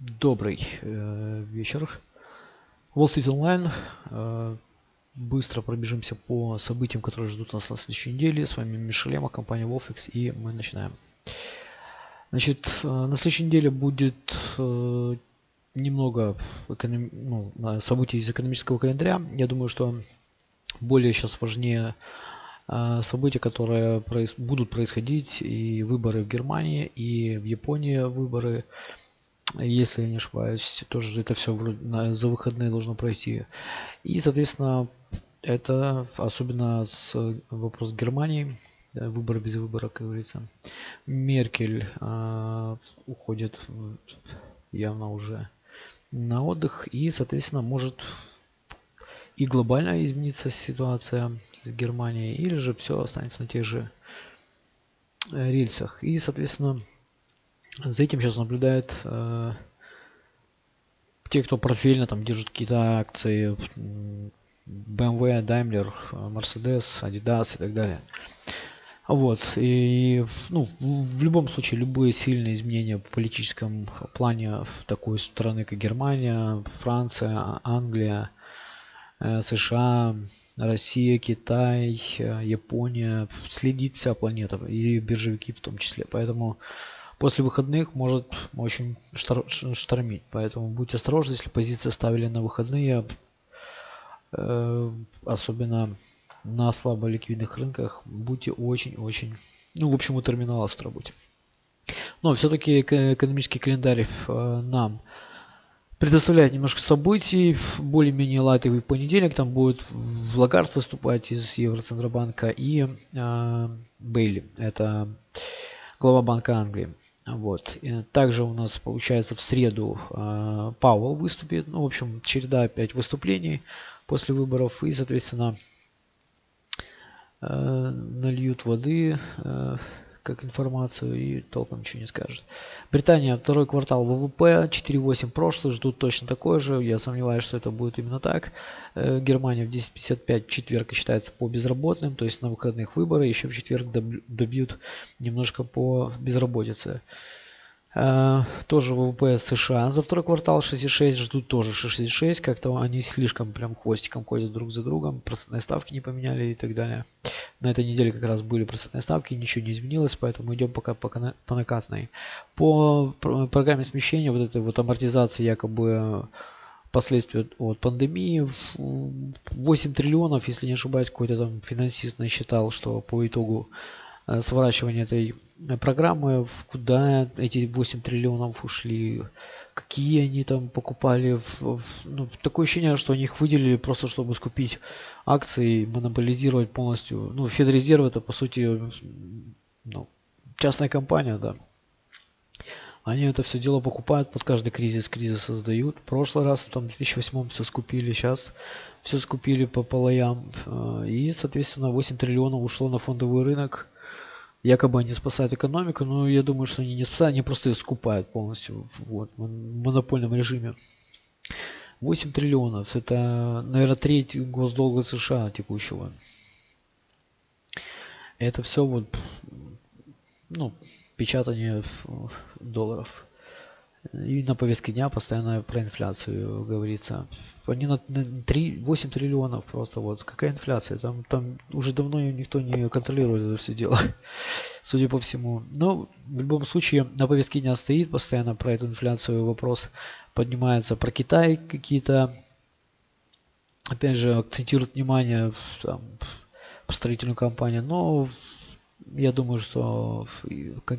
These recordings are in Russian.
Добрый э, вечер. Wall Street Online. Э, быстро пробежимся по событиям, которые ждут нас на следующей неделе. С вами Мишелема, компания Wolfix, и мы начинаем. Значит, э, на следующей неделе будет э, немного эконом... ну, событий из экономического календаря. Я думаю, что более сейчас важнее э, события, которые проис... будут происходить, и выборы в Германии, и в Японии выборы если я не ошибаюсь, тоже это все за выходные должно пройти. И, соответственно, это особенно с вопрос Германии, да, выборы без выбора, как говорится. Меркель э, уходит явно уже на отдых и, соответственно, может и глобально измениться ситуация с Германией, или же все останется на тех же э, рельсах. И, соответственно, за этим сейчас наблюдают э, те, кто портфельно там держит какие-то акции BMW, Daimler, Mercedes, Adidas и так далее. Вот. И, ну, в любом случае, любые сильные изменения в политическом плане в такой страны, как Германия, Франция, Англия, э, США, Россия, Китай, э, Япония, следит вся планета, и биржевики в том числе. Поэтому после выходных может очень штормить. Поэтому будьте осторожны, если позиции ставили на выходные, э, особенно на слабо ликвидных рынках, будьте очень-очень, ну, в общем, у терминала с работе. Но все-таки экономический календарь э, нам предоставляет немножко событий. Более-менее лайтовый понедельник. Там будет Лагард выступать из Евроцентробанка и э, Бейли. Это глава Банка Англии. Вот. И также у нас получается в среду э, Пауэлл выступит. Ну, в общем, череда опять выступлений после выборов. И, соответственно, э, нальют воды. Э, как информацию и толком ничего не скажет. Британия, второй квартал ВВП, 4,8 прошлый, ждут точно такой же. Я сомневаюсь, что это будет именно так. Э, Германия в 10.55 четверг считается по безработным, то есть на выходных выборы. Еще в четверг добьют немножко по безработице. Uh, тоже ВВП США за второй квартал 6,6, ждут тоже 6,6, как-то они слишком прям хвостиком ходят друг за другом, процентные ставки не поменяли и так далее. На этой неделе как раз были процентные ставки, ничего не изменилось, поэтому идем пока по, по накатной. По программе смещения, вот этой вот амортизации якобы последствия от пандемии, 8 триллионов, если не ошибаюсь, какой-то там финансист насчитал, что по итогу Э, сворачивания этой э, программы, куда эти 8 триллионов ушли, какие они там покупали. Ну, такое ощущение, что они их выделили просто, чтобы скупить акции, монополизировать полностью. Ну, Федрезерв это, по сути, ну, частная компания, да. Они это все дело покупают под каждый кризис, кризис создают. В прошлый раз, там, в 2008 все скупили, сейчас все скупили по полоям. Э, и, соответственно, 8 триллионов ушло на фондовый рынок якобы они спасают экономику, но я думаю, что они не спасают, они просто ее скупают полностью вот, в монопольном режиме. 8 триллионов, это, наверное, треть госдолга США текущего. Это все вот, ну, печатание долларов. И на повестке дня постоянно про инфляцию говорится. Они на 3, 8 триллионов просто вот. Какая инфляция? Там, там уже давно никто не контролирует это все дело. Судя по всему. Но в любом случае на повестке дня стоит постоянно про эту инфляцию вопрос поднимается. Про Китай какие-то опять же акцентируют внимание там, строительную компанию. Но я думаю, что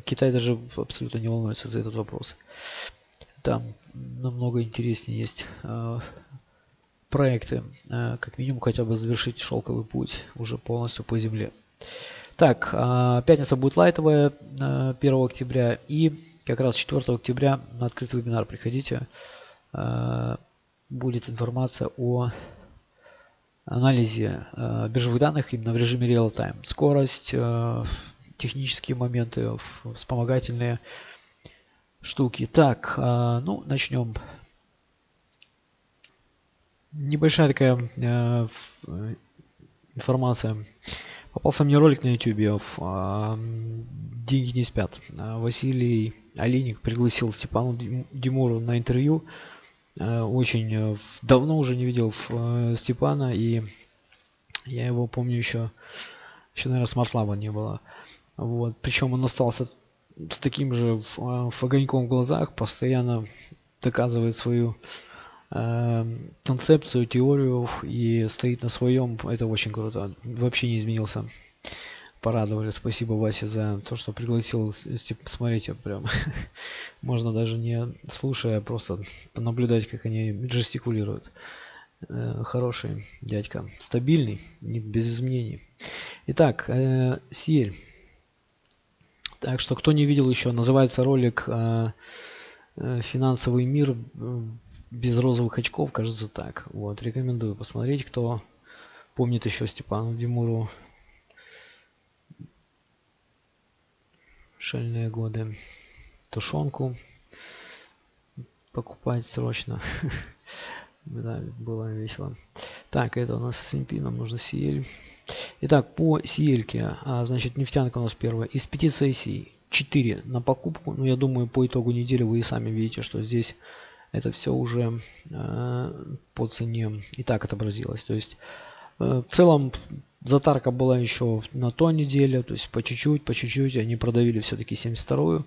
Китай даже абсолютно не волнуется за этот вопрос. Там намного интереснее есть э, проекты, э, как минимум хотя бы завершить шелковый путь уже полностью по земле. Так, э, пятница будет лайтовая э, 1 октября и как раз 4 октября на открытый вебинар приходите. Будет информация о анализе биржевых данных именно в режиме real-time. Скорость, технические моменты, вспомогательные штуки. Так, э, ну, начнем. Небольшая такая э, информация. Попался мне ролик на YouTube. Э, деньги не спят. А Василий Олейник пригласил Степану Димуру на интервью. Э, очень давно уже не видел Степана, и я его помню еще, еще, наверное, смартлаба не было. Вот. Причем он остался с таким же огоньком в глазах, постоянно доказывает свою э, концепцию, теорию и стоит на своем. Это очень круто. Вообще не изменился порадовали. Спасибо, Васе, за то, что пригласил. Смотрите, прям можно даже не слушая, а просто понаблюдать, как они жестикулируют. Э, хороший дядька. Стабильный, без изменений. Итак, э, Сиель. Так что, кто не видел еще, называется ролик э, «Финансовый мир без розовых очков», кажется так. Вот, рекомендую посмотреть, кто помнит еще Степану Димуру шальные годы. Тушенку покупать срочно. да, было весело. Так, это у нас SMP, нам нужно Сиель. Итак, по Сиельке, а, значит, нефтянка у нас первая. Из пяти сессий 4 на покупку. Ну, я думаю, по итогу недели вы и сами видите, что здесь это все уже э, по цене и так отобразилось. То есть, э, в целом, Затарка была еще на той неделе, то есть по чуть-чуть, по чуть-чуть они продавили все-таки 72-ю.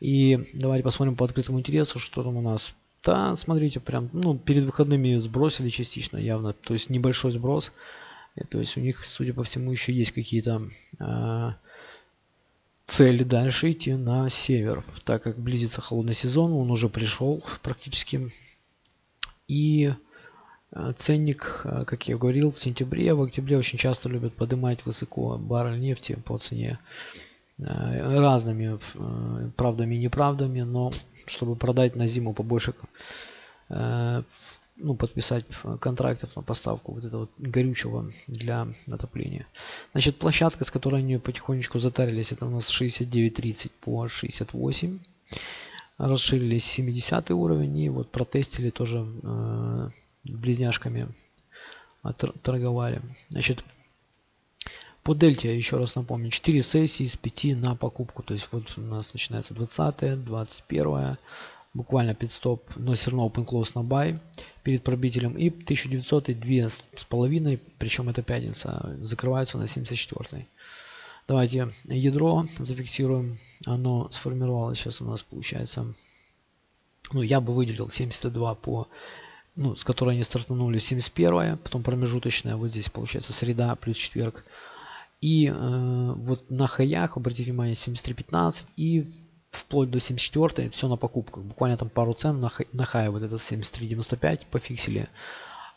И давайте посмотрим по открытому интересу, что там у нас. Да, смотрите, прям, ну, перед выходными сбросили частично явно, то есть небольшой сброс. И, то есть у них, судя по всему, еще есть какие-то э, цели дальше идти на север, так как близится холодный сезон, он уже пришел практически. И Э, ценник, э, как я говорил, в сентябре, в октябре очень часто любят поднимать высоко баррель нефти по цене э, разными правдами и неправдами, но чтобы продать на зиму побольше, ну, подписать контрактов на поставку вот этого горючего для отопления. Значит, площадка, с которой они потихонечку затарились, это у нас 69.30 по 68. Расширились 70 уровень и вот протестили тоже близняшками торговали. Значит, по дельте, еще раз напомню, 4 сессии из 5 на покупку. То есть вот у нас начинается 20, 21, буквально стоп, но все равно open close на buy перед пробителем. И 1900 и 2 с половиной, причем это пятница, закрываются на 74. Давайте ядро зафиксируем. Оно сформировалось сейчас у нас получается. Ну, я бы выделил 72 по ну, с которой они стартанули 71 потом промежуточная, вот здесь получается среда плюс четверг. И э, вот на хаях, обратите внимание, 73.15 и вплоть до 74 все на покупках. Буквально там пару цен на, на хай вот этот 73.95 пофиксили.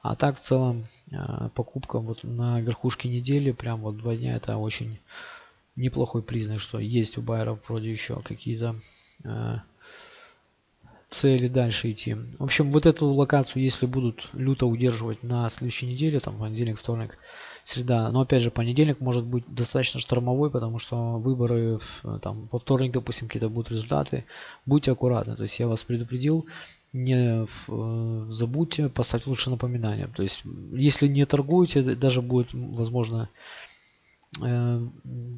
А так в целом э, покупка вот на верхушке недели, прям вот два дня, это очень неплохой признак, что есть у байеров вроде еще какие-то э, цели дальше идти. В общем, вот эту локацию, если будут люто удерживать на следующей неделе, там понедельник, вторник, среда, но опять же понедельник может быть достаточно штормовой, потому что выборы там во вторник, допустим, какие-то будут результаты. Будьте аккуратны, то есть я вас предупредил, не э, забудьте поставить лучше напоминание. То есть, если не торгуете, даже будет, возможно, э,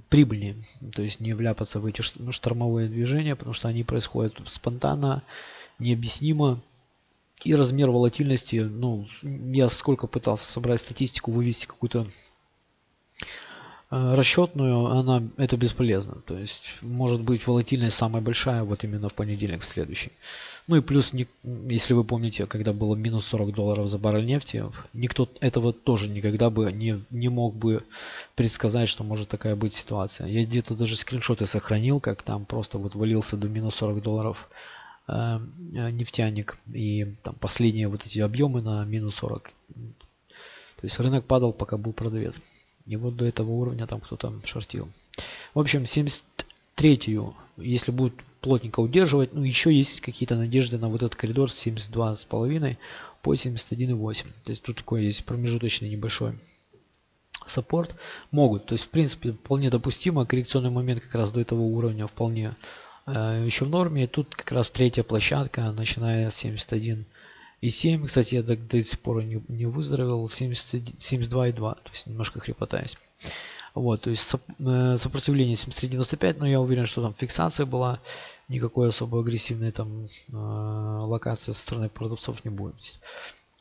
прибыльнее. То есть не вляпаться в эти штормовые движения, потому что они происходят спонтанно, необъяснимо. И размер волатильности, ну, я сколько пытался собрать статистику, вывести какую-то э, расчетную, она это бесполезно. То есть может быть волатильность самая большая вот именно в понедельник в следующий. Ну и плюс, если вы помните, когда было минус 40 долларов за баррель нефти, никто этого тоже никогда бы не, не мог бы предсказать, что может такая быть ситуация. Я где-то даже скриншоты сохранил, как там просто вот валился до минус 40 долларов нефтяник и там последние вот эти объемы на минус 40. То есть рынок падал, пока был продавец. И вот до этого уровня там кто-то шортил. В общем, 73-ю, если будет плотненько удерживать, ну еще есть какие-то надежды на вот этот коридор 72,5 по 71,8. То есть тут такой есть промежуточный небольшой саппорт. Могут, то есть в принципе вполне допустимо, коррекционный момент как раз до этого уровня вполне Э, еще в норме. И тут как раз третья площадка, начиная с 71 и 7. Кстати, я до, до сих пор не, не выздоровел. 72,2, то есть немножко хрипотаюсь. Вот, то есть сопротивление 73.95, но я уверен, что там фиксация была, никакой особо агрессивной там локации со стороны продавцов не будет.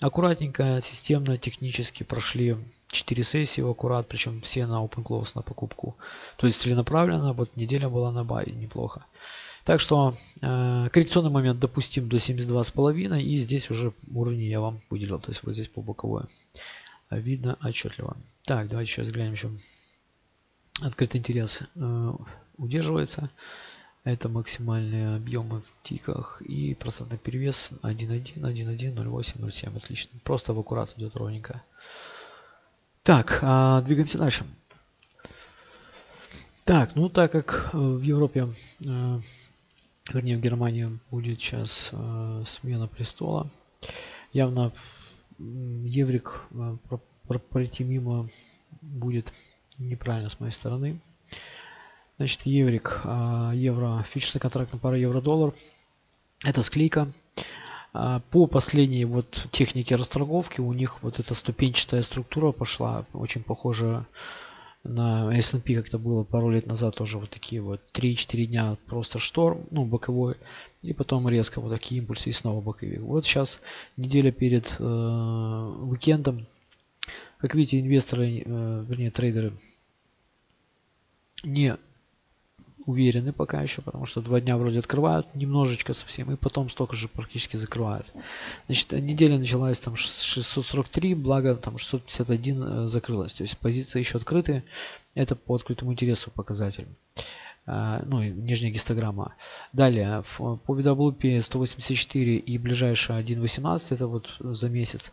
Аккуратненько, системно, технически прошли 4 сессии в аккурат, причем все на open close на покупку. То есть целенаправленно, вот неделя была на бай, неплохо. Так что э, коррекционный момент допустим до 72,5 и здесь уже уровни я вам выделил, то есть вот здесь по боковой. Видно отчетливо. Так, давайте сейчас глянем еще. Открытый интерес э, удерживается. Это максимальные объемы в тиках и процентный перевес 1.1, 1.1, 0.8, 0.7. Отлично. Просто в аккурат идет ровненько. Так, а, двигаемся дальше. Так, ну так как э, в Европе, э, вернее в Германии будет сейчас э, смена престола, явно еврик пройти мимо будет неправильно с моей стороны. Значит, еврик, а, евро, фьючерсный контракт на пару евро-доллар. Это склейка. А, по последней вот технике расторговки у них вот эта ступенчатая структура пошла, очень похожа на S&P, как это было пару лет назад, тоже вот такие вот 3-4 дня просто шторм, ну, боковой, и потом резко вот такие импульсы и снова боковик. Вот сейчас неделя перед э, уикендом, как видите, инвесторы, э, вернее трейдеры не уверены пока еще, потому что два дня вроде открывают немножечко совсем, и потом столько же практически закрывают. Значит, неделя началась там 643, благо там 651 э, закрылась. То есть позиции еще открыты. Это по открытому интересу показатель. Uh, ну, нижняя гистограмма. Далее, по WP 184 и ближайшая 1.18, это вот за месяц.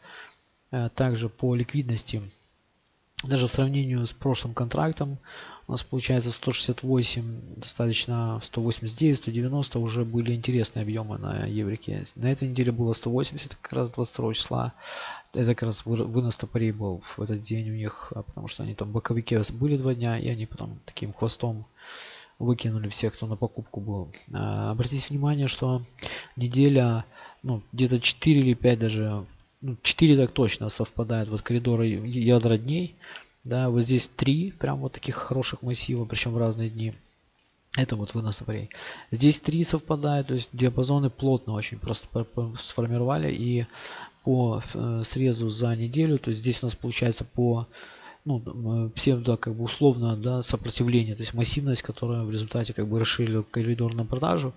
Uh, также по ликвидности, даже в сравнении с прошлым контрактом, у нас получается 168, достаточно 189, 190 уже были интересные объемы на еврике. На этой неделе было 180, как раз 22 числа. Это как раз вынос топорей был в этот день у них, а потому что они там боковики были два дня, и они потом таким хвостом выкинули всех, кто на покупку был. А, обратите внимание, что неделя, ну, где-то 4 или 5 даже, 4 так точно совпадает, вот коридоры ядра дней, да, вот здесь три прям вот таких хороших массива, причем в разные дни. Это вот вынос топорей. Здесь три совпадают, то есть диапазоны плотно очень просто сформировали. И по э, срезу за неделю, то есть здесь у нас получается по ну, э, псевдо, как бы условно, да, сопротивление, то есть массивность, которая в результате как бы расширила коридор на продажу.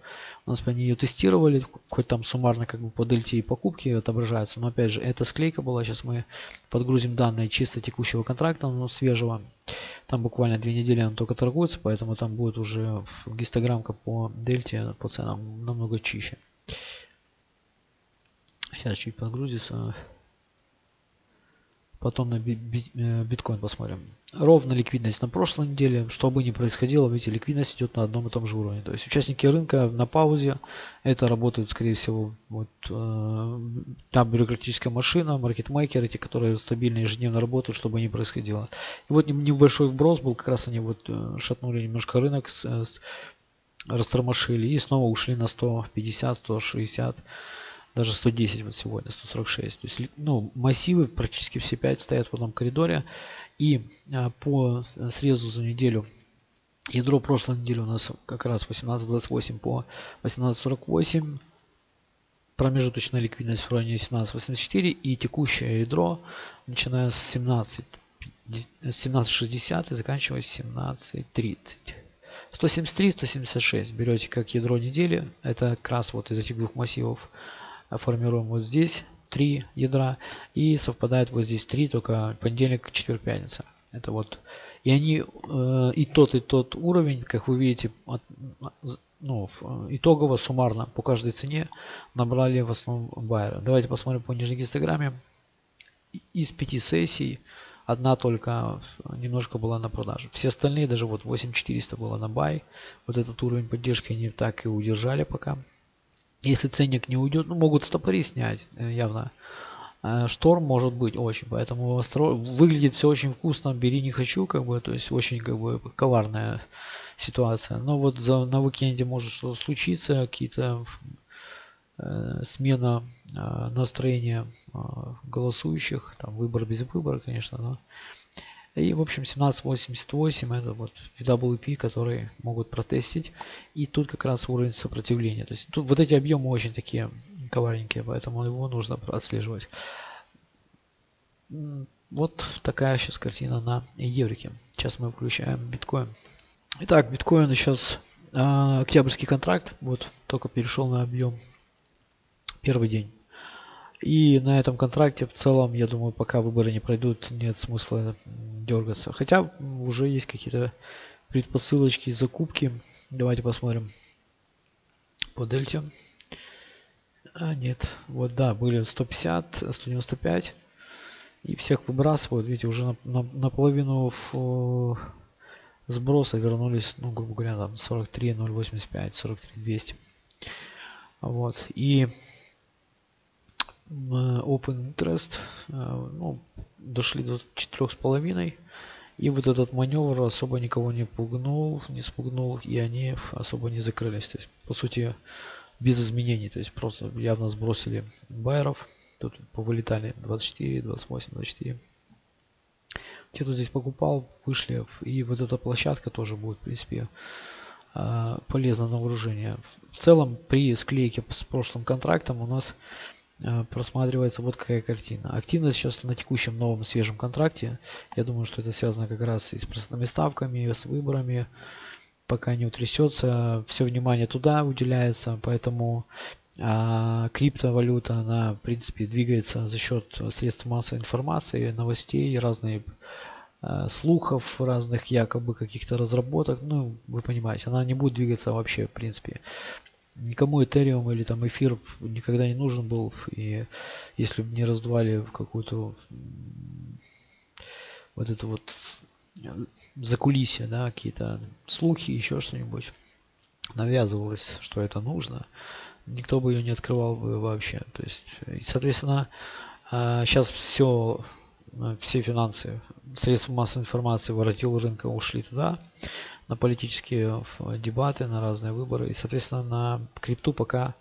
У нас они ее тестировали, хоть там суммарно как бы по дельте и покупки отображается, но опять же, эта склейка была, сейчас мы подгрузим данные чисто текущего контракта, но свежего. Там буквально две недели он только торгуется, поэтому там будет уже гистограммка по дельте, по ценам намного чище. Сейчас чуть подгрузится. Потом на э, биткоин посмотрим. Ровно ликвидность на прошлой неделе. Что бы ни происходило, видите, ликвидность идет на одном и том же уровне. То есть участники рынка на паузе. Это работают, скорее всего, вот э, там бюрократическая машина, маркетмейкеры, эти, которые стабильно ежедневно работают, чтобы не происходило. И вот небольшой вброс был, как раз они вот э, шатнули немножко рынок, с, с, растормошили и снова ушли на 150, 160 даже 110 вот сегодня, 146. То есть, ну, массивы практически все 5 стоят в одном коридоре. И а, по срезу за неделю, ядро прошлой недели у нас как раз 18.28 по 18.48. Промежуточная ликвидность в районе 17.84 и текущее ядро, начиная с 17 17.60 и заканчивая 17.30. 173, 176 берете как ядро недели. Это как раз вот из этих двух массивов формируем вот здесь три ядра и совпадает вот здесь три, только понедельник, четверг, пятница. Это вот и они э, и тот и тот уровень, как вы видите, от, ну, итогово суммарно по каждой цене набрали в основном байеры. Давайте посмотрим по нижней гистограмме. Из пяти сессий одна только немножко была на продажу. Все остальные, даже вот 8400 было на бай. Вот этот уровень поддержки они так и удержали пока. Если ценник не уйдет, ну, могут стопори снять, э, явно. Э, шторм может быть очень, поэтому выглядит все очень вкусно, бери не хочу, как бы, то есть очень как бы коварная ситуация. Но вот за, на уикенде может что-то случиться, какие-то э, смена э, настроения э, голосующих, там выбор без выбора, конечно, но И, в общем, 1788 это вот WP, которые могут протестить. И тут как раз уровень сопротивления. То есть тут вот эти объемы очень такие коварненькие, поэтому его нужно отслеживать. Вот такая сейчас картина на еврике. Сейчас мы включаем биткоин. Итак, биткоин сейчас э, октябрьский контракт. Вот только перешел на объем первый день. И на этом контракте в целом, я думаю, пока выборы не пройдут, нет смысла дергаться. Хотя уже есть какие-то предпосылочки закупки. Давайте посмотрим по дельте. А, нет. Вот, да, были 150, 195. И всех выбрасывают. Видите, уже на, на, в, сброса вернулись, ну, грубо говоря, там 43, 085, 43, 200. Вот. И open interest, э, ну, дошли до четырех с половиной. И вот этот маневр особо никого не пугнул, не спугнул, и они особо не закрылись. То есть, по сути, без изменений. То есть, просто явно сбросили байеров. Тут повылетали 24, 28, 24. Те, кто здесь покупал, вышли. И вот эта площадка тоже будет, в принципе, э, полезно на вооружение. В целом, при склейке с прошлым контрактом у нас просматривается вот какая картина. Активность сейчас на текущем новом свежем контракте. Я думаю, что это связано как раз и с простыми ставками, и с выборами. Пока не утрясется, все внимание туда уделяется, поэтому а, криптовалюта, она в принципе двигается за счет средств массовой информации, новостей, разных а, слухов, разных якобы каких-то разработок. Ну, вы понимаете, она не будет двигаться вообще в принципе никому Ethereum или там эфир никогда не нужен был. И если бы не раздували какую-то вот это вот закулисье, да, какие-то слухи, еще что-нибудь, навязывалось, что это нужно, никто бы ее не открывал бы вообще. То есть, и, соответственно, сейчас а, все, все финансы, средства массовой информации, воротил рынка ушли туда на политические дебаты, на разные выборы. И, соответственно, на крипту пока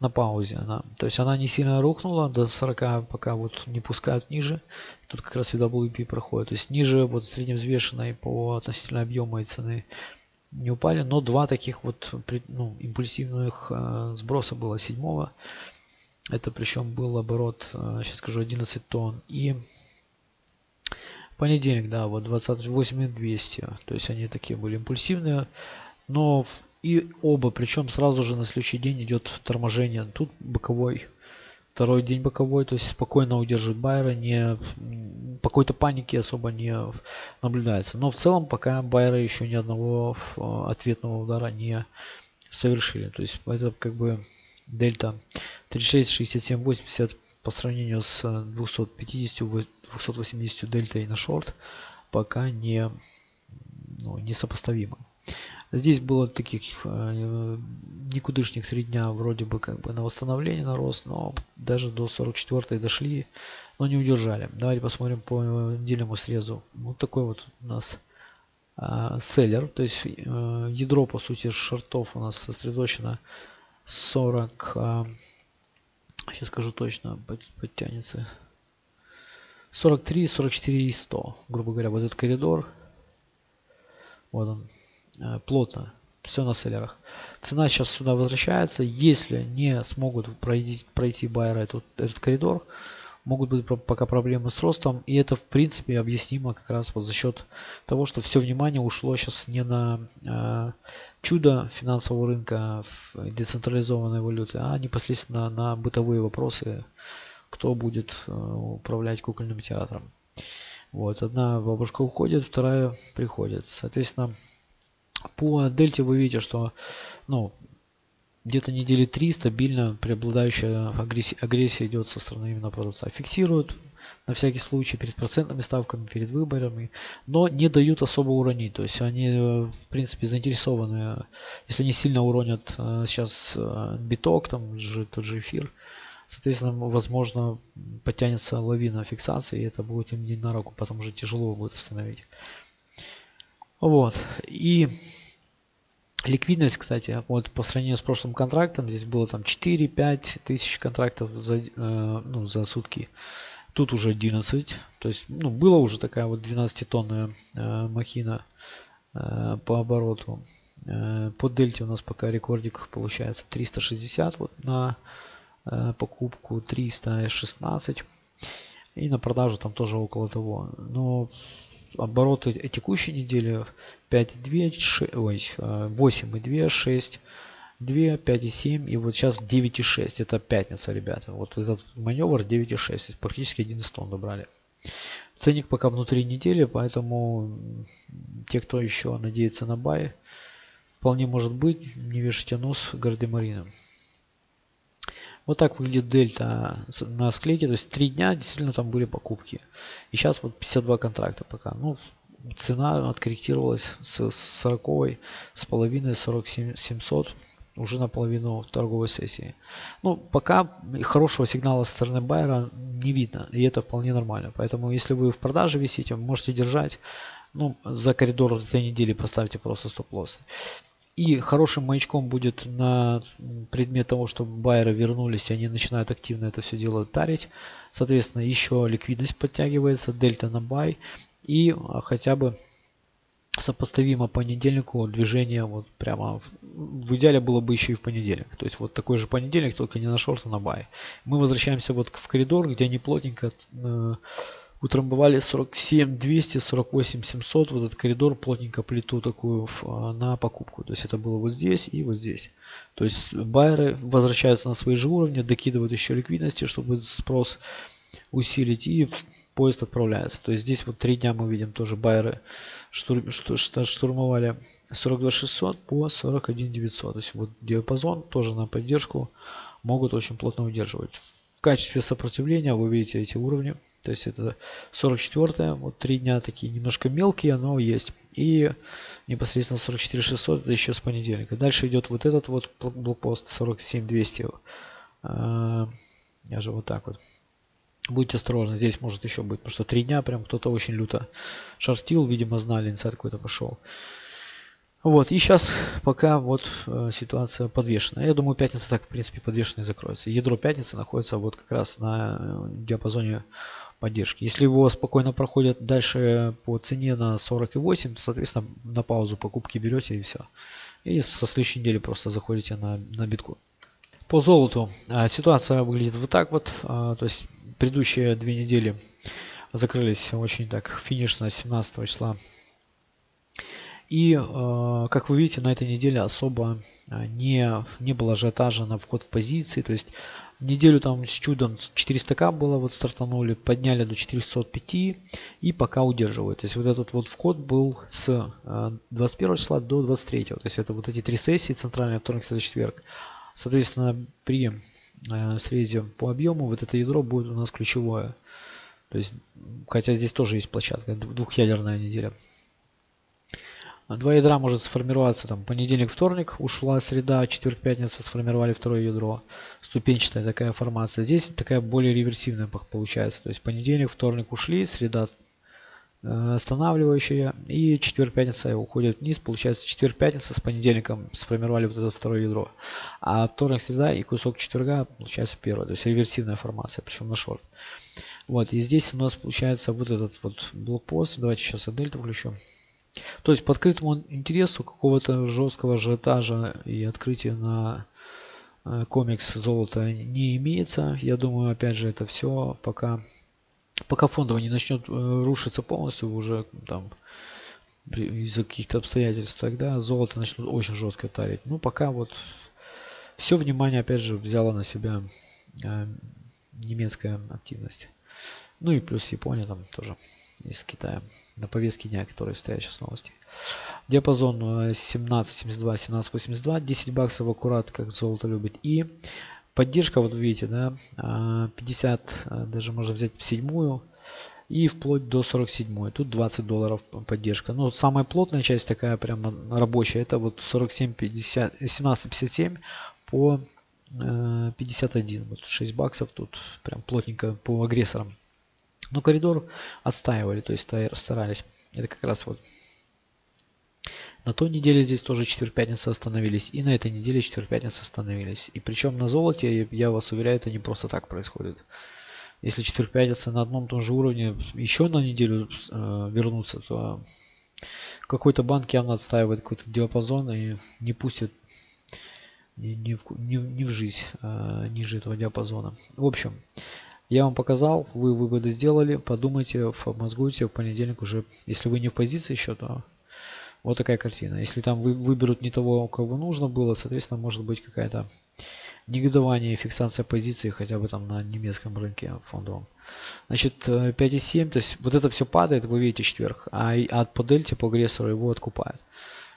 на паузе. Она, то есть она не сильно рухнула, до 40 пока вот не пускают ниже. Тут как раз WP проходит. То есть ниже вот средневзвешенной по относительно объема и цены не упали. Но два таких вот ну, импульсивных э, сброса было седьмого. Это причем был оборот, э, сейчас скажу, 11 тонн. И Понедельник, да, вот 28 200. То есть они такие были импульсивные. Но и оба, причем сразу же на следующий день идет торможение. Тут боковой, второй день боковой, то есть спокойно удерживает байера, не, какой-то паники особо не наблюдается. Но в целом пока байеры еще ни одного ответного удара не совершили. То есть это как бы дельта 36, 67, 80 по сравнению с 250, 280 дельтой на шорт пока не, ну, не сопоставимо. Здесь было таких э, никудышних три дня вроде бы как бы на восстановление на рост, но даже до 44 дошли, но не удержали. Давайте посмотрим по недельному срезу. Вот такой вот у нас э, селлер, то есть э, ядро по сути шортов у нас сосредоточено 40, э, сейчас скажу точно, подтянется 43, 44 и 100. Грубо говоря, вот этот коридор. Вот он. Э, плотно. Все на селлерах. Цена сейчас сюда возвращается. Если не смогут пройти, пройти байеры этот, этот коридор, могут быть пока проблемы с ростом. И это в принципе объяснимо как раз вот за счет того, что все внимание ушло сейчас не на э, чудо финансового рынка децентрализованной валюты, а непосредственно на бытовые вопросы кто будет э, управлять кукольным театром. Вот, одна бабушка уходит, вторая приходит. Соответственно, по дельте вы видите, что ну, где-то недели три стабильно преобладающая агрессия, агрессия идет со стороны именно продавца. Фиксируют на всякий случай перед процентными ставками, перед выборами, но не дают особо уронить. То есть они, э, в принципе, заинтересованы, если они сильно уронят э, сейчас биток, там же тот же эфир, Соответственно, возможно, потянется лавина фиксации, и это будет им не на руку, потому что тяжело будет остановить. Вот. И ликвидность, кстати, вот по сравнению с прошлым контрактом, здесь было там 4-5 тысяч контрактов за, э, ну, за сутки. Тут уже 11. То есть, ну, была уже такая вот 12-тонная э, махина э, по обороту. Э, по дельте у нас пока рекордик получается 360 вот на э, покупку, 316. И на продажу там тоже около того. Но обороты текущей недели 5,2, ой, 8,2, 6, 2, 5,7 и вот сейчас 9,6. Это пятница, ребята. Вот этот маневр 9,6. Практически 11 тонн добрали. Ценник пока внутри недели, поэтому те, кто еще надеется на бай, вполне может быть, не вешайте нос гардемарином. Вот так выглядит дельта на склейке. То есть три дня действительно там были покупки. И сейчас вот 52 контракта пока. Ну, цена откорректировалась с 40 с половиной 47 700 уже наполовину торговой сессии. Ну, пока хорошего сигнала со стороны байера не видно, и это вполне нормально. Поэтому, если вы в продаже висите, можете держать. Ну, за коридор этой недели поставьте просто стоп-лосс. И хорошим маячком будет на предмет того, чтобы байеры вернулись, они начинают активно это все дело тарить. Соответственно, еще ликвидность подтягивается, дельта на buy. И а, хотя бы сопоставимо понедельнику движение вот прямо в идеале было бы еще и в понедельник. То есть вот такой же понедельник, только не на шорт, а на buy. Мы возвращаемся вот в коридор, где они плотненько э, утрамбовали 47 200 48 700 вот этот коридор плотненько плиту такую а, на покупку. То есть это было вот здесь и вот здесь. То есть байеры возвращаются на свои же уровни докидывают еще ликвидности чтобы спрос усилить и поезд отправляется. То есть здесь вот три дня мы видим тоже байеры штурм, штурмовали. 42 600 по 41 900 то есть вот диапазон тоже на поддержку могут очень плотно удерживать. В качестве сопротивления вы видите эти уровни то есть это 44 вот три дня такие немножко мелкие, но есть. И непосредственно 44 600 это еще с понедельника. Дальше идет вот этот вот блокпост 47 200. А, я же вот так вот. Будьте осторожны, здесь может еще быть, потому что три дня прям кто-то очень люто шортил, видимо знали, инсайд какой-то пошел. Вот, и сейчас пока вот э, ситуация подвешена. Я думаю, пятница так, в принципе, подвешенной закроется. Ядро пятницы находится вот как раз на э, диапазоне поддержки. Если его спокойно проходят дальше по цене на 48, то, соответственно, на паузу покупки берете и все. И со следующей недели просто заходите на, на битку. По золоту а, ситуация выглядит вот так вот. А, то есть предыдущие две недели закрылись очень так финишно 17 числа. И, а, как вы видите, на этой неделе особо не, не было ажиотажа на вход в позиции. То есть Неделю там с чудом 400к было, вот стартанули, подняли до 405 и пока удерживают. То есть вот этот вот вход был с 21 э, числа до 23. То есть это вот эти три сессии, центральный вторник, среда, четверг. Соответственно, при э, срезе по объему вот это ядро будет у нас ключевое. То есть, хотя здесь тоже есть площадка, двухъядерная неделя. Два ядра может сформироваться там понедельник, вторник, ушла среда, четверг, пятница, сформировали второе ядро. Ступенчатая такая формация. Здесь такая более реверсивная получается. То есть понедельник, вторник ушли, среда э, останавливающая и четверг, пятница уходит вниз. Получается четверг, пятница с понедельником сформировали вот это второе ядро. А вторник, среда и кусок четверга получается первое. То есть реверсивная формация, причем на шорт. Вот, и здесь у нас получается вот этот вот блокпост. Давайте сейчас дельту включу. То есть по открытому интересу какого-то жесткого ажиотажа и открытия на э, комикс золота не имеется. Я думаю, опять же, это все пока, пока фондово не начнет э, рушиться полностью уже там из-за каких-то обстоятельств, тогда золото начнут очень жестко тарить. Ну, пока вот все внимание, опять же, взяла на себя э, немецкая активность. Ну и плюс Япония там тоже из Китая на повестке дня, которые стоят сейчас новости. Диапазон 17.72, 17.82, 10 баксов аккурат, как золото любит. И поддержка, вот видите, да, 50, а, а, даже можно взять седьмую и вплоть до 47. Тут 20 долларов поддержка. Но самая плотная часть такая прямо рабочая, это вот 47.50, 17.57 по 51. Э, вот 6 баксов тут прям плотненько по агрессорам. Но коридор отстаивали, то есть старались. Это как раз вот на той неделе здесь тоже четверг-пятница остановились. И на этой неделе четверг-пятница остановились. И причем на золоте, я вас уверяю, это не просто так происходит. если четверг пятница на одном том же уровне еще на неделю э, вернуться, то какой-то банк явно отстаивает какой-то диапазон и не пустит ни, ни, в, ни в жизнь э, ниже этого диапазона. В общем, я вам показал, вы выводы сделали, подумайте, обмозгуйте в понедельник уже, если вы не в позиции еще, то вот такая картина. Если там вы, выберут не того, кого нужно было, соответственно, может быть какая-то негодование и фиксация позиции хотя бы там на немецком рынке фондовом. Значит, 5,7, то есть вот это все падает, вы видите, четверг, а от по дельте, по агрессору его откупают.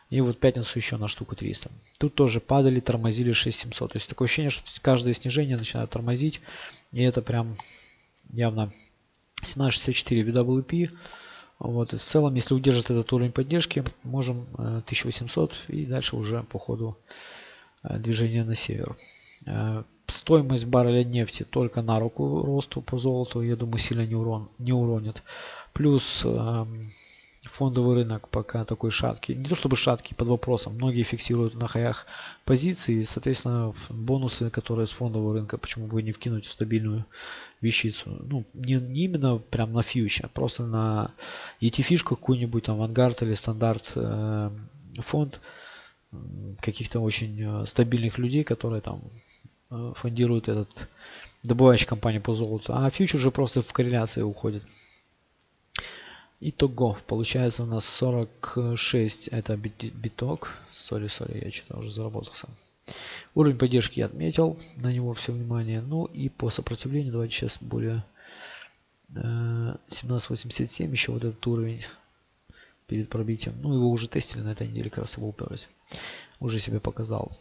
И вот пятницу еще на штуку 300. Тут тоже падали, тормозили 6700. То есть такое ощущение, что каждое снижение начинает тормозить. И это прям явно 1764 WP. Вот, и в целом, если удержит этот уровень поддержки, можем 1800 э, и дальше уже по ходу э, движения на север. Э, стоимость барреля нефти только на руку росту по золоту, я думаю, сильно не, урон, не уронит. Плюс эм, фондовый рынок пока такой шаткий. Не то чтобы шаткий, под вопросом. Многие фиксируют на хаях позиции. Соответственно, бонусы, которые с фондового рынка, почему бы не вкинуть в стабильную вещицу. Ну, не, не именно прям на фьюч, а просто на ETF какую-нибудь, там, Vanguard или стандарт э, фонд каких-то очень э, стабильных людей, которые там э, фондируют этот добывающий компанию по золоту. А фьюч уже просто в корреляции уходит. Итого, получается у нас 46, это биток. Sorry, sorry, я что-то уже заработался. Уровень поддержки я отметил, на него все внимание. Ну и по сопротивлению, давайте сейчас более э, 1787, еще вот этот уровень перед пробитием. Ну его уже тестили на этой неделе, как раз его уперлись. Уже себе показал.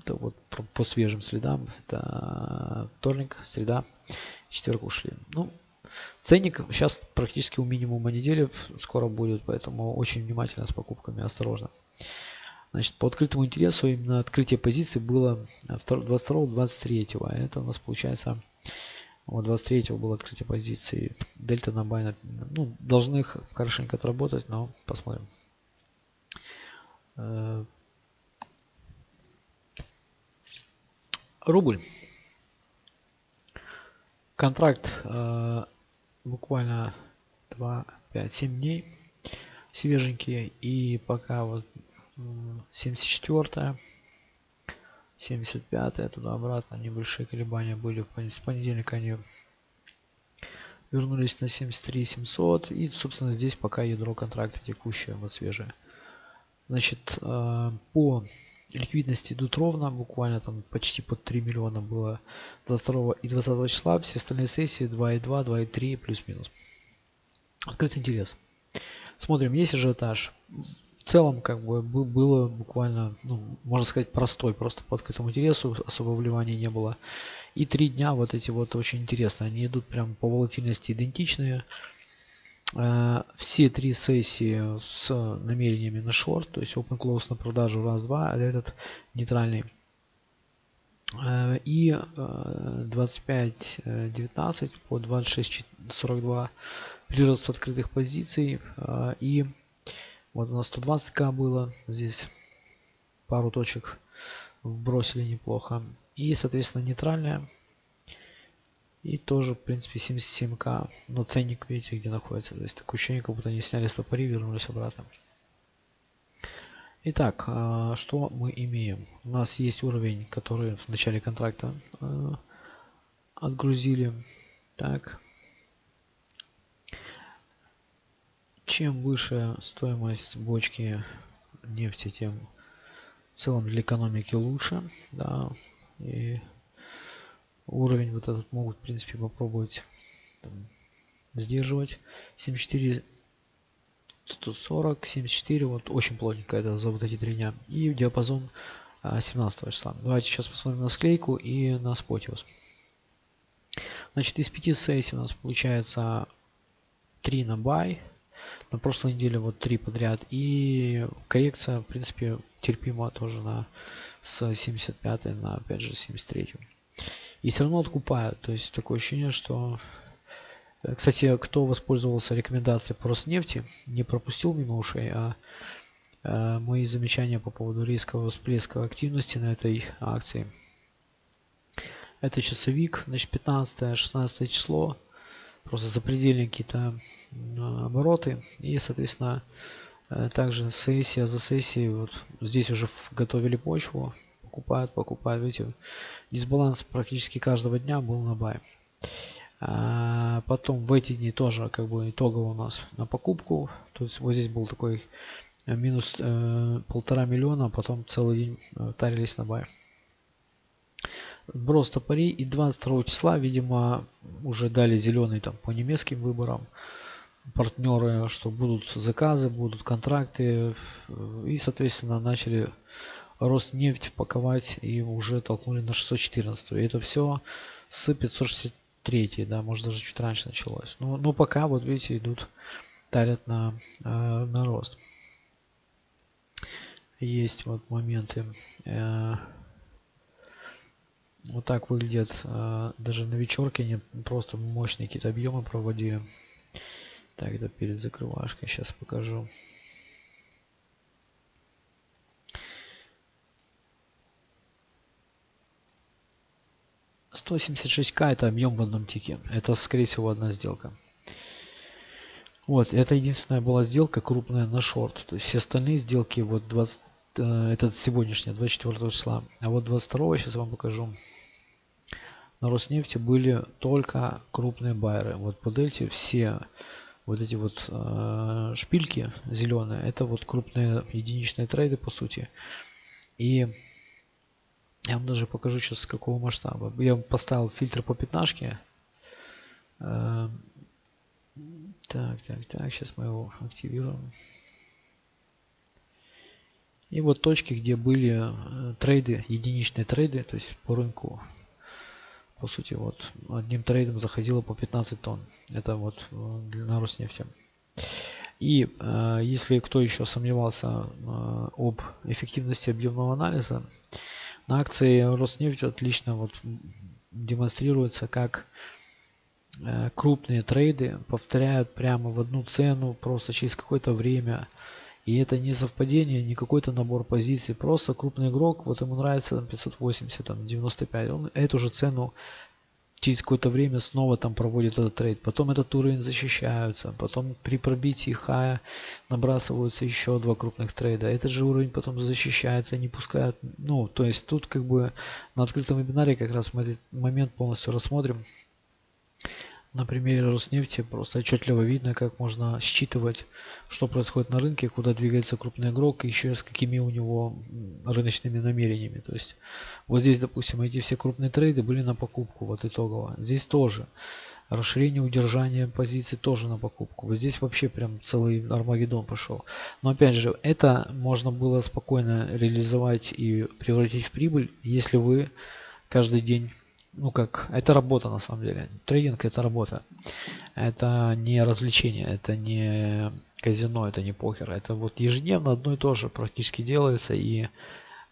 Это вот по свежим следам. Это вторник, среда, четверг ушли. Ну, Ценник сейчас практически у минимума недели скоро будет, поэтому очень внимательно с покупками, осторожно. Значит, по открытому интересу именно открытие позиции было 22-23. А это у нас получается вот 23 было открытие позиции. Дельта на бай. Ну, должны их хорошенько отработать, но посмотрим. Э, рубль. Контракт э, буквально 2, 5, 7 дней свеженькие. И пока вот 74 75 туда-обратно небольшие колебания были. С понедельника они вернулись на 73 700 и собственно здесь пока ядро контракта текущее вот свежее значит э, по ликвидности идут ровно, буквально там почти под 3 миллиона было 22 и 20 числа, все остальные сессии 2,2, 2,3 плюс-минус. Открытый интерес. Смотрим, есть ажиотаж. В целом, как бы, было буквально, ну, можно сказать, простой, просто по открытому интересу, особо вливания не было. И три дня вот эти вот очень интересные, они идут прям по волатильности идентичные. Э, все три сессии с намерениями на шорт, то есть open close на продажу раз-два, а этот нейтральный. Э, и 25-19 э, по 26-42 прирост открытых позиций. И вот у нас 120к было, здесь пару точек вбросили неплохо. И, соответственно, нейтральная и тоже, в принципе, 77к. Но ценник, видите, где находится. То есть такое ощущение, как будто они сняли стопори и вернулись обратно. Итак, а, что мы имеем? У нас есть уровень, который в начале контракта а, отгрузили. Так. Чем выше стоимость бочки нефти, тем в целом для экономики лучше. Да. И уровень вот этот могут, в принципе, попробовать там, сдерживать. 74 140, 74, вот очень плотненько это за вот эти три дня. И диапазон 17 а, числа. Давайте сейчас посмотрим на склейку и на спотиус. Значит, из 5 сессий у нас получается 3 на бай. На прошлой неделе вот 3 подряд. И коррекция, в принципе, терпима тоже на с 75 на опять же 73. И все равно откупают. То есть такое ощущение, что... Э, кстати, кто воспользовался рекомендацией по Роснефти, не пропустил мимо ушей, а э, мои замечания по поводу рискового всплеска активности на этой акции. Это часовик, значит 15-16 число. Просто запредельные какие-то обороты. И, соответственно, э, также сессия за сессией. Вот здесь уже готовили почву. Покупают, покупают. Видите, дисбаланс практически каждого дня был на бай. А потом в эти дни тоже как бы итогово у нас на покупку. То есть вот здесь был такой э, минус э, полтора миллиона, а потом целый день э, тарились на бай. Брос топорей и 22 числа, видимо, уже дали зеленый там по немецким выборам партнеры, что будут заказы, будут контракты и, соответственно, начали Роснефть паковать и уже толкнули на 614. И это все с 560 третий, да, может даже чуть раньше началось. Но, но пока, вот видите, идут, тарят на, э, на рост. Есть вот моменты. Э, вот так выглядят э, даже на вечерке, не просто мощные какие-то объемы проводили. Так, это перед закрывашкой, сейчас покажу. 176к это объем в одном тике. Это, скорее всего, одна сделка. Вот, это единственная была сделка крупная на шорт. То есть все остальные сделки, вот 20, э, это сегодняшняя, 24 числа. А вот 22 сейчас вам покажу. На Роснефти были только крупные байеры. Вот по дельте все вот эти вот э, шпильки зеленые, это вот крупные единичные трейды по сути. И я вам даже покажу сейчас с какого масштаба. Я поставил фильтр по пятнашке. Э, так, так, так, сейчас мы его активируем. И вот точки, где были э, трейды, единичные трейды, то есть по рынку. По сути, вот одним трейдом заходило по 15 тонн. Это вот э, на Роснефти. И э, если кто еще сомневался э, об эффективности объемного анализа, на акции Роснефть отлично вот демонстрируется, как э, крупные трейды повторяют прямо в одну цену просто через какое-то время. И это не совпадение, не какой-то набор позиций. Просто крупный игрок, вот ему нравится там, 580, там, 95. Он эту же цену через какое-то время снова там проводит этот трейд. Потом этот уровень защищаются. Потом при пробитии хая набрасываются еще два крупных трейда. Этот же уровень потом защищается, не пускают. Ну, то есть тут как бы на открытом вебинаре как раз мы этот момент полностью рассмотрим. На примере Роснефти просто отчетливо видно, как можно считывать, что происходит на рынке, куда двигается крупный игрок, и еще с какими у него рыночными намерениями. То есть вот здесь, допустим, эти все крупные трейды были на покупку, вот итогово. Здесь тоже. Расширение удержания позиций тоже на покупку. Вот здесь вообще прям целый Армагеддон пошел. Но опять же, это можно было спокойно реализовать и превратить в прибыль, если вы каждый день ну как, это работа на самом деле. Трейдинг это работа. Это не развлечение, это не казино, это не покер. Это вот ежедневно одно и то же практически делается и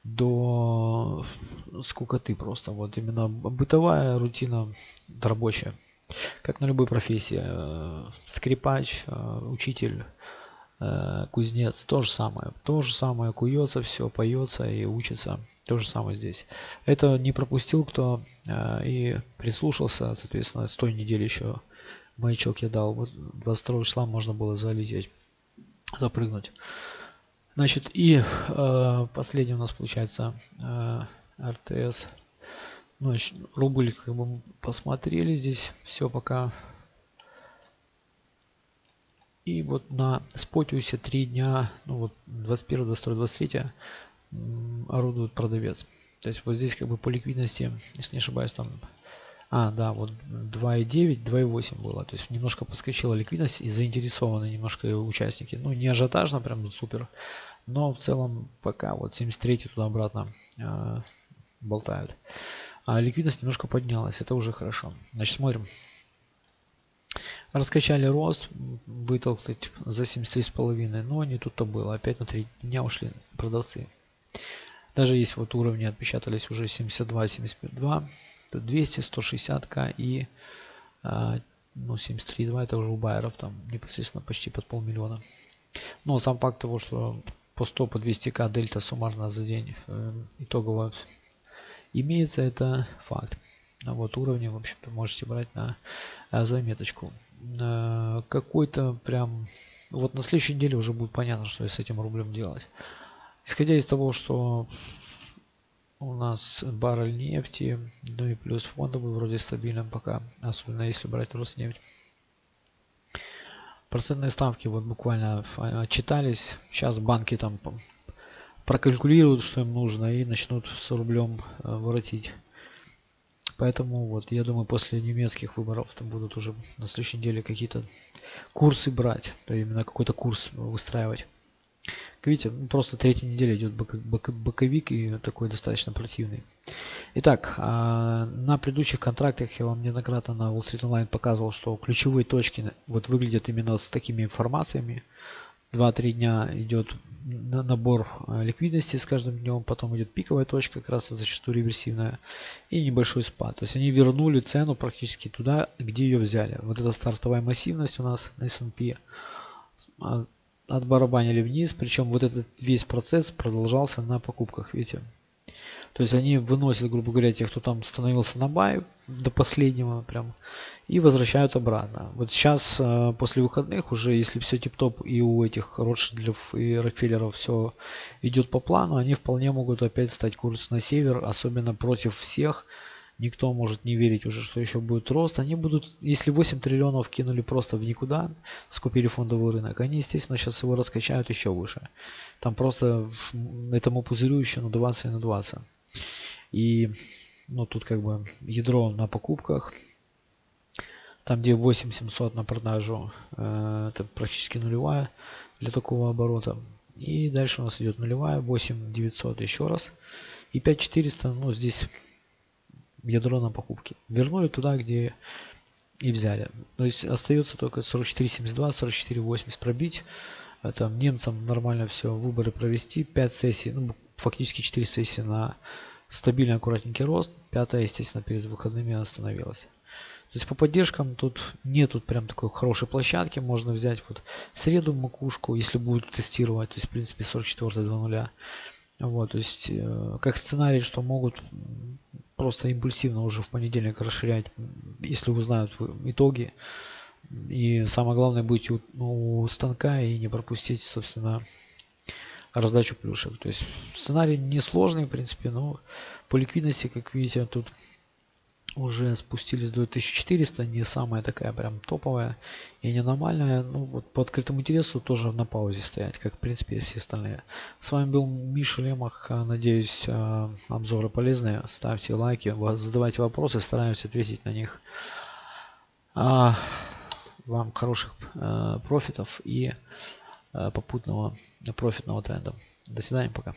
до скукоты просто. Вот именно бытовая рутина рабочая. Как на любой профессии. Э, скрипач, э, учитель, э, кузнец, то же самое. То же самое куется, все поется и учится. То же самое здесь. Это не пропустил кто э, и прислушался, соответственно, с той недели еще маячок я дал. Вот 22 числа можно было залететь, запрыгнуть. Значит, и э, последний у нас получается э, РТС. Ну, рубль как бы посмотрели здесь все пока. И вот на спотиусе 3 дня, ну вот 21, 22, 23 орудует продавец. То есть вот здесь как бы по ликвидности, если не ошибаюсь, там... А, да, вот 2.9, 2.8 было. То есть немножко подскочила ликвидность и заинтересованы немножко участники. Ну, не ажиотажно, прям супер. Но в целом пока вот 73 туда-обратно э, болтают. А ликвидность немножко поднялась. Это уже хорошо. Значит, смотрим. Раскачали рост, вытолкнуть за 73,5. Но не тут-то было. Опять на 3 дня ушли продавцы. Даже есть вот уровни отпечатались уже 72, 75, 200, 160к и а, ну 73,2 это уже у байеров там непосредственно почти под полмиллиона. Но сам факт того, что по 100, по 200к дельта суммарно за день э, итогово имеется, это факт. вот уровни, в общем-то, можете брать на заметочку. Какой-то прям... Вот на следующей неделе уже будет понятно, что с этим рублем делать. Исходя из того, что у нас баррель нефти, ну и плюс фондовый вроде стабильным пока, особенно если брать Роснефть. Процентные ставки вот буквально отчитались. Сейчас банки там прокалькулируют, что им нужно, и начнут с рублем э, воротить. Поэтому вот я думаю, после немецких выборов там будут уже на следующей неделе какие-то курсы брать, то именно какой-то курс выстраивать. Видите, просто третья неделя идет боковик и такой достаточно противный. Итак, а, на предыдущих контрактах я вам неоднократно на Wall Street Online показывал, что ключевые точки вот выглядят именно с такими информациями. 2-3 дня идет набор а, ликвидности с каждым днем, потом идет пиковая точка, как раз зачастую реверсивная, и небольшой спад. То есть они вернули цену практически туда, где ее взяли. Вот эта стартовая массивность у нас на S&P отбарабанили вниз, причем вот этот весь процесс продолжался на покупках, видите. То есть они выносят, грубо говоря, тех, кто там становился на бай до последнего прям, и возвращают обратно. Вот сейчас, э, после выходных, уже если все тип-топ и у этих Ротшильдов и Рокфеллеров все идет по плану, они вполне могут опять стать курс на север, особенно против всех, никто может не верить уже, что еще будет рост. Они будут, если 8 триллионов кинули просто в никуда, скупили фондовый рынок, они, естественно, сейчас его раскачают еще выше. Там просто этому пузырю еще надуваться и надуваться. И, ну, тут как бы ядро на покупках. Там, где 8700 на продажу, э, это практически нулевая для такого оборота. И дальше у нас идет нулевая, 8900 еще раз. И 5400, ну, здесь ядро на покупки. Вернули туда, где и взяли. То есть остается только 44.72, 44.80 пробить. Там немцам нормально все, выборы провести. 5 сессий, ну фактически 4 сессии на стабильный аккуратненький рост. Пятая, естественно, перед выходными остановилась. То есть по поддержкам тут нету прям такой хорошей площадки. Можно взять вот среду макушку, если будут тестировать. То есть в принципе 44 2.0. Вот, то есть э, как сценарий, что могут просто импульсивно уже в понедельник расширять, если узнают итоги. И самое главное быть у, у станка и не пропустить, собственно, раздачу плюшек. То есть сценарий несложный, в принципе, но по ликвидности, как видите, тут уже спустились до 1400, не самая такая прям топовая и не нормальная. Ну вот по открытому интересу тоже на паузе стоять, как в принципе все остальные. С вами был Миша Лемах, надеюсь а, обзоры полезные. Ставьте лайки, задавайте вопросы, стараемся ответить на них. А, вам хороших а, профитов и попутного профитного тренда. До свидания, пока.